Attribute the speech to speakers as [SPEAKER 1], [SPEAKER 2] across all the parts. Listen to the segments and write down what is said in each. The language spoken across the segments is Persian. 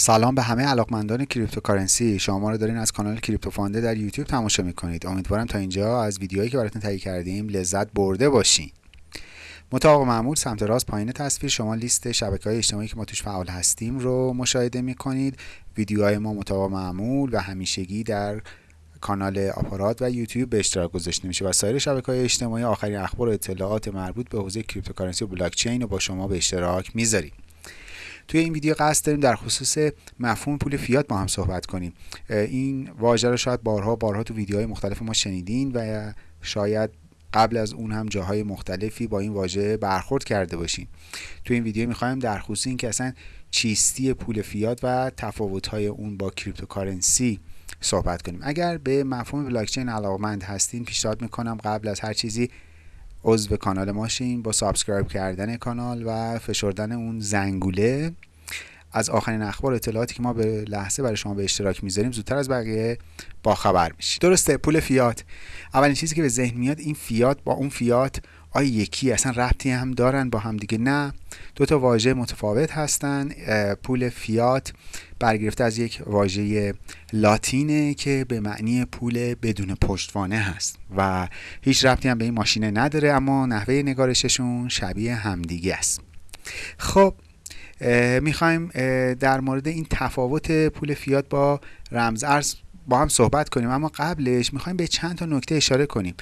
[SPEAKER 1] سلام به همه علاقمندان cryptocurrency. شما رو دارین از کانال کریپتو فانده در یوتیوب تماشا می‌کنید. امیدوارم تا اینجا از ویدیوهایی که براتون تهیه کردیم لذت برده باشین. مطابق معمول سمت راست پایین تصویر شما لیست شبکه های اجتماعی که ما توش فعال هستیم رو مشاهده می‌کنید. ویدیوهای ما مطابق معمول و همیشگی در کانال آپارات و یوتیوب به اشتراک گذاشته میشه و سایر شبکه های اجتماعی آخرین اخبار و اطلاعات مربوط به حوزه cryptocurrency و بلاکچین رو با شما به اشتراک می‌ذاریم. توی این ویدیو قصد داریم در خصوص مفهوم پول فیات با هم صحبت کنیم. این واژه رو شاید بارها بارها تو ویدیوهای مختلف ما شنیدین و شاید قبل از اون هم جاهای مختلفی با این واژه برخورد کرده باشیم تو این ویدیو می‌خوایم در خصوص اینکه اصلا چیستی پول فیات و تفاوت‌های اون با cryptocurrency صحبت کنیم. اگر به مفهوم بلاکچین علاقمند هستین پیشنهاد می‌کنم قبل از هر چیزی عضو کانال ما شین با subscribe کردن کانال و فشردن اون زنگوله. از آخرین اخبار اطلاعاتی که ما به لحظه برای شما به اشتراک می‌ذاریم زودتر از بقیه با خبر میشید. درسته پول فیات. اولین چیزی که به ذهن میاد این فیات با اون فیات آیا یکی اصلا ربطی هم دارن با هم دیگه. نه دو تا واژه متفاوت هستن. پول فیات برگرفته از یک واژه لاتینه که به معنی پول بدون پشتوانه هست و هیچ ربطی هم به این ماشینه نداره اما نحوه نگارششون شبیه همدیگه است. خب می‌خوایم در مورد این تفاوت پول فیات با رمز ارز با هم صحبت کنیم. اما قبلش می‌خوایم به چند تا نکته اشاره کنیم.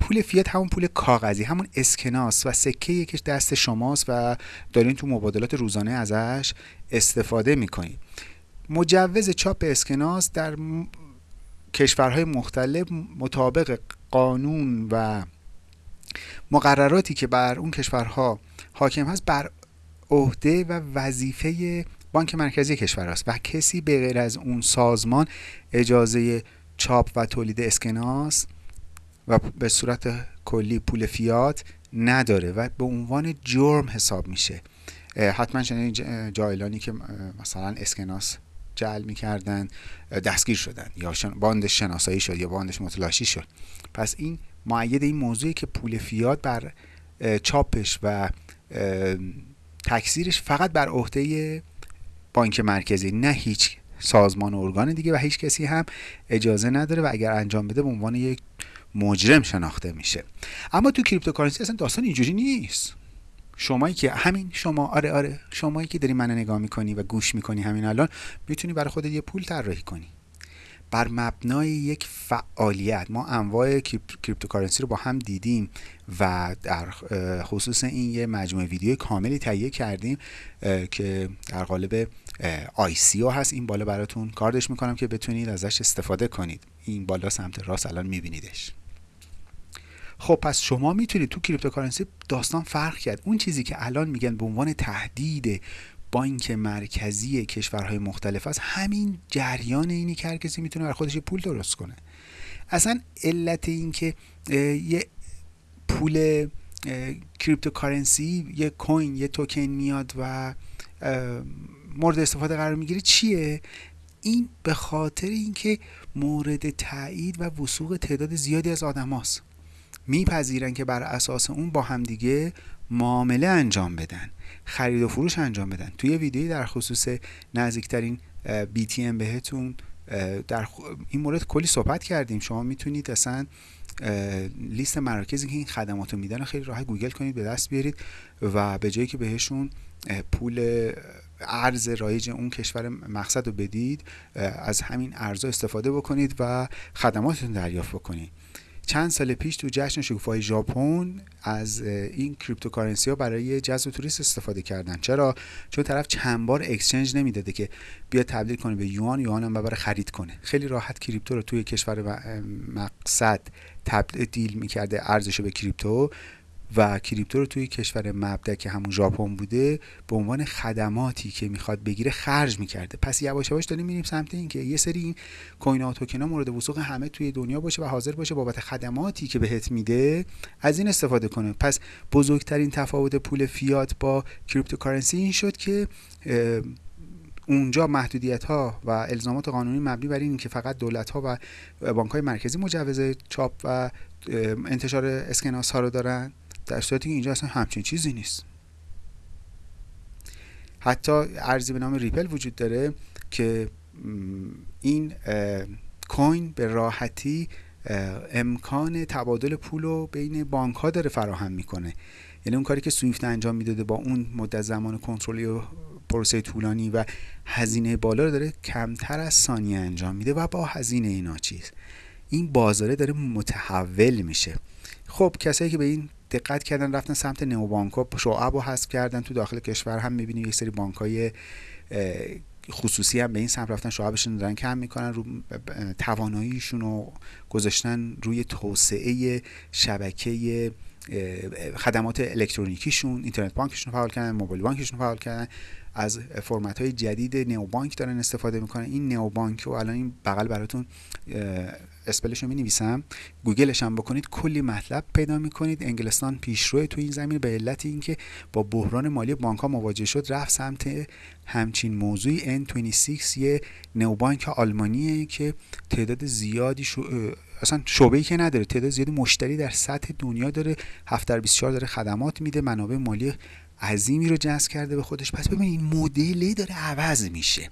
[SPEAKER 1] پول فیات همون پول کاغذی همون اسکناس و سکه یکیش دست شماست و دارین تو مبادلات روزانه ازش استفاده می‌کنید مجوز چاپ اسکناس در کشورهای مختلف مطابق قانون و مقرراتی که بر اون کشورها حاکم هست بر عهده و وظیفه بانک مرکزی کشور است و کسی به غیر از اون سازمان اجازه چاپ و تولید اسکناس و به صورت کلی پول فیات نداره و به عنوان جرم حساب میشه. حتما شنید جایلانی که مثلا اسکناس جعل می‌کردن دستگیر شدن یا باندش شناسایی شد یا باندش متلاشی شد. پس این مؤید این موضوعی که پول فیات بر چاپش و تکثیرش فقط بر عهده بانک مرکزی نه هیچ سازمان و ارگان دیگه و هیچ کسی هم اجازه نداره و اگر انجام بده به عنوان یک مجرم شناخته میشه. اما تو cryptocurrency اصلا داستان اینجوری نیست. شمایی که همین شما آره آره شمایی که داری منو نگاه می‌کنی و گوش می‌کنی همین الان می‌تونی برای خودت یه پول طراحی کنی. بر مبنای یک فعالیت. ما انواع cryptocurrency رو با هم دیدیم و در خصوص این یه مجموعه ویدیو کاملی تهیه کردیم که در قالب او هست. این بالا براتون کاردش می‌کنم که بتونید ازش استفاده کنید. این بالا سمت راست الان میبینیدش. خب پس شما می‌تونید تو cryptocurrency داستان فرق کرد. اون چیزی که الان میگن به عنوان تهدید بانک مرکزی کشورهای مختلف است همین جریان اینی که هر کسی می‌تونه برا خودش پول درست کنه. اصلا علت این که یه پول cryptocurrency یه coin یه توکن میاد و مورد استفاده قرار می‌گیره چیه؟ این به خاطر اینکه مورد تایید و وثوق تعداد زیادی از آدماست. میپذیرن که بر اساس اون با همدیگه معامله انجام بدن خرید و فروش انجام بدن. توی ویدیویی در خصوص نزدیکترین ام بهتون در این مورد کلی صحبت کردیم. شما می‌تونید اصلا لیست مراکزی که این خدمات رو میدن خیلی راحت گوگل کنید به دست بیارید و به جایی که بهشون پول ارز رایج اون کشور مقصد رو بدید از همین ارزها استفاده بکنید و خدماتتون دریافت بکنید. چند سال پیش تو جشن شکوفه‌های ژاپن از این cryptocurrency ها برای جذب توریست استفاده کردن. چرا؟ چون طرف چند بار exchange نمی‌داده که بیا تبدیل کنه به یوان یوان هم ببره خرید کنه. خیلی راحت crypto رو توی کشور مقصد تبدیل می‌کرده ارزش به crypto. و crypto رو توی کشور مبدا که همون ژاپن بوده به عنوان خدماتی که می‌خواد بگیره خرج می‌کرده. پس یواش یواش داریم میریم سمت اینکه یه سری این coin ها توکن مورد وثوق همه توی دنیا باشه و حاضر باشه بابت خدماتی که بهت میده از این استفاده کنه. پس بزرگترین تفاوت پول فیات با cryptocurrency این شد که اونجا محدودیت ها و الزامات قانونی مبنی بر این که فقط دولت ها و بانک های مرکزی مجوز چاپ و انتشار اسکناس ها رو دارن. در صورتی که اینجا اصلا همچین چیزی نیست. حتی ارزی به نام ریپل وجود داره که این کوین به راحتی امکان تبادل پول رو بین بانک ها داره فراهم می‌کنه. یعنی اون کاری که سویفت انجام می‌داده با اون مدت زمان کنترلی و پروسه طولانی و هزینه بالا رو داره کمتر از ثانیه انجام میده و با هزینه اینا چیز. این بازاره داره متحول میشه. خب کسایی که به این دقت کردن رفتن سمت نئوبانک ها شعب رو حذف کردن تو داخل کشور هم می‌بینید یک سری بانک های خصوصی هم به این سمت رفتن شعبشون دارن کم می‌کنن رو تواناییشون رو گذاشتن روی توسعه شبکه خدمات الکترونیکیشون اینترنت بانکشون فعال کردن موبایل بانکشون فعال کردن. از فرمت های جدید نئوبانک دارن استفاده می‌کنن. این نئوبانک رو الان این بغل براتون اسپلش رو می نویسم گوگلش هم بکنید. کلی مطلب پیدا می‌کنید. انگلستان پیشرو تو این زمین. به علت اینکه با بحران مالی بانک ها مواجه شد رفت سمت همچین موضوعی. N26 یه نوبانک آلمانیه که تعداد زیادی شو... اصلا شعبه که نداره. تعداد زیادی مشتری در سطح دنیا داره. 7 در 24 داره خدمات میده. منابع مالی عظیمی رو جذب کرده به خودش. پس ببینید این مدلی داره عوض میشه.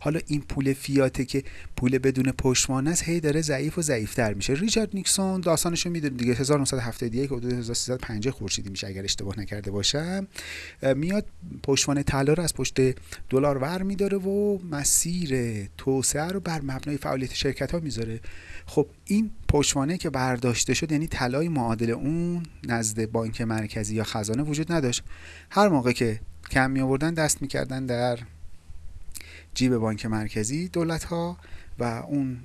[SPEAKER 1] حالا این پول فیاته که پول بدون پشتوانه است هی داره ضعیف و ضعیفتر میشه. ریچارد نیکسون داستانش رو می‌دونید دیگه 1971 حدود 1350 خورشیدی میشه اگر اشتباه نکرده باشم. میاد پشتوانه طلا رو از پشت دلار ور میداره و مسیر توسعه رو بر مبنای فعالیت شرکت ها می‌ذاره. خب این پشتوانه که برداشته شد یعنی طلای معادل اون نزد بانک مرکزی یا خزانه وجود نداشت. هر موقع که کم می آوردن دست می‌کردن در جیب بانک مرکزی دولت ها و اون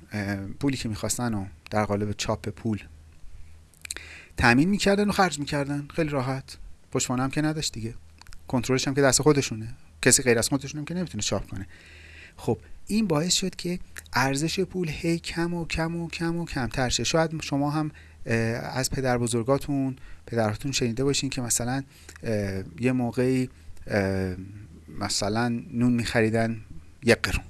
[SPEAKER 1] پولی که می‌خواستن و در قالب چاپ پول تامین می‌کردن و خرج می‌کردن. خیلی راحت. پشتوانه هم که نداشت دیگه. کنترلش هم که دست خودشونه. کسی غیر از خودشون هم که نمی‌تونه چاپ کنه. خب این باعث شد که ارزش پول هی کم و کم و کم و کمتر شه. شاید شما هم از پدر بزرگاتون پدراتون شنیده باشین که مثلا یه موقعی مثلا نون میخریدن یک قرون.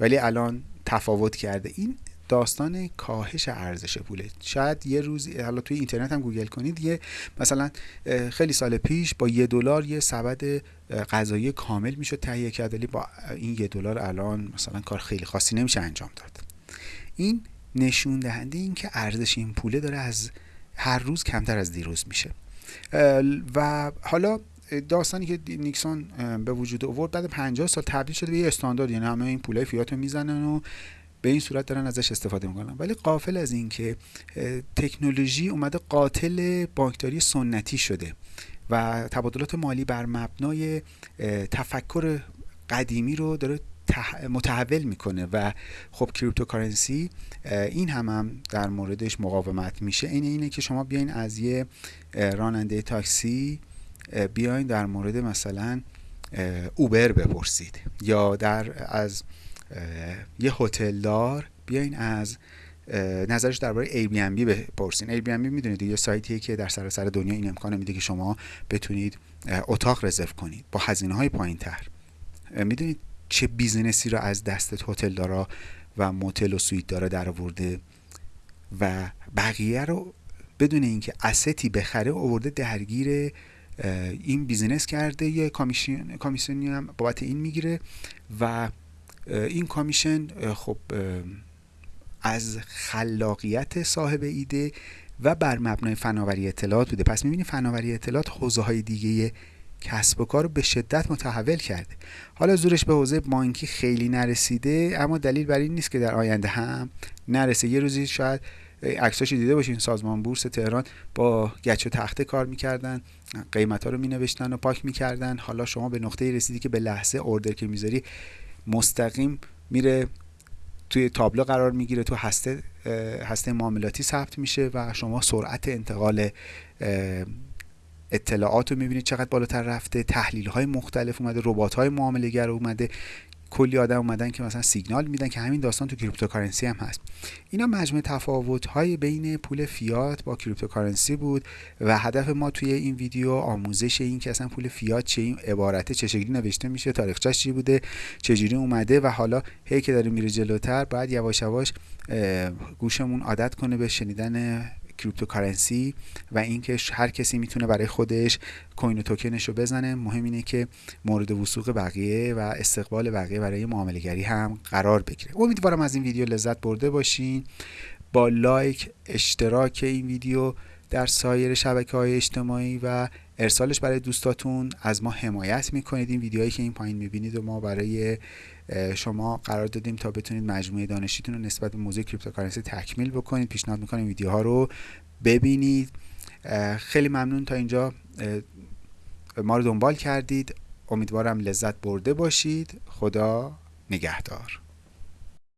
[SPEAKER 1] ولی الان تفاوت کرده. این داستان کاهش ارزش پوله. شاید یه روز حالا توی اینترنت هم گوگل کنید یه مثلا خیلی سال پیش با یه دلار یه سبد غذایی کامل می‌شد تهیه کرد ولی با این یه دلار الان مثلا کار خیلی خاصی نمیشه انجام داد. این نشون دهنده این که ارزش این پوله داره از هر روز کمتر از دیروز میشه. و حالا داستانی که نیکسون به وجود آورد بعد 50 سال تبدیل شده به یه استاندارد یعنی همه این پولای فیات رو می‌زنن و به این صورت دارن ازش استفاده می‌کنن. ولی غافل از این که تکنولوژی اومده قاتل بانکداری سنتی شده و تبادلات مالی بر مبنای تفکر قدیمی رو داره متحول می‌کنه و خب cryptocurrency این هم, هم در موردش مقاومت میشه. این اینه که شما بیاین از یه راننده تاکسی بیاین در مورد مثلا اوبر بپرسید یا در از یه هتلدار بیاین از نظرش درباره Airbnb بپرسین. Airbnb می‌دونید یه سایتیه که در سراسر دنیا این امکان میده که شما بتونید اتاق رزرو کنید با هزینه های پایین تر می‌دونید چه business ی رو از دست هتل دارا و موتل و سوئیت داره در آورده و بقیه رو بدون اینکه asset ی بخره آورده درگیر این business کرده یه commission commission ی هم بابت این می‌گیره و این commission خب از خلاقیت صاحب ایده و بر مبنای فناوری اطلاعات بوده. پس می‌بینید فناوری اطلاعات حوزه های دیگه کسب و کار رو به شدت متحول کرده. حالا زورش به حوزه بانکی خیلی نرسیده اما دلیل بر این نیست که در آینده هم نرسه. یه روزی شاید عکساشو دیده باشین سازمان بورس تهران با گچ و تخته کار می‌کردن قیمت ها رو مینوشتن و پاک می‌کردن. حالا شما به نقطه رسیدی که به لحظه order که می‌ذاری مستقیم میره توی تابلو قرار می‌گیره تو هسته هسته معاملاتی ثبت میشه و شما سرعت انتقال اطلاعات رو می‌بینید چقدر بالاتر رفته تحلیل های مختلف اومده ربات های معامله گر اومده. کلی آدم اومدن که مثلا سیگنال میدن که همین داستان تو cryptocurrency هم هست. اینا مجموع تفاوت های بین پول فیات با cryptocurrency بود و هدف ما توی این ویدیو آموزش این که اصلا پول فیات چه این عبارته چه شکلی نوشته میشه تاریخچش چی بوده چجوری اومده و حالا هی که داره میره جلوتر باید یواش یواش گوشمون عادت کنه به شنیدن cryptocurrency و اینکه هر کسی می‌تونه برای خودش coin و توکنش رو بزنه مهم اینه که مورد وثوق بقیه و استقبال بقیه برای معامله گری هم قرار بگیره. امیدوارم از این ویدیو لذت برده باشین. با لایک اشتراک این ویدیو در سایر شبکه های اجتماعی و ارسالش برای دوستاتون. از ما حمایت می‌کنید این ویدیوهایی که این پایین می‌بینید و ما برای شما قرار دادیم تا بتونید مجموعه دانشیتون رو نسبت به موضوع cryptocurrency تکمیل بکنید. پیشنهاد می‌کنیم ویدیوها رو ببینید. خیلی ممنون تا اینجا. ما رو دنبال کردید. امیدوارم لذت برده باشید. خدا نگهدار.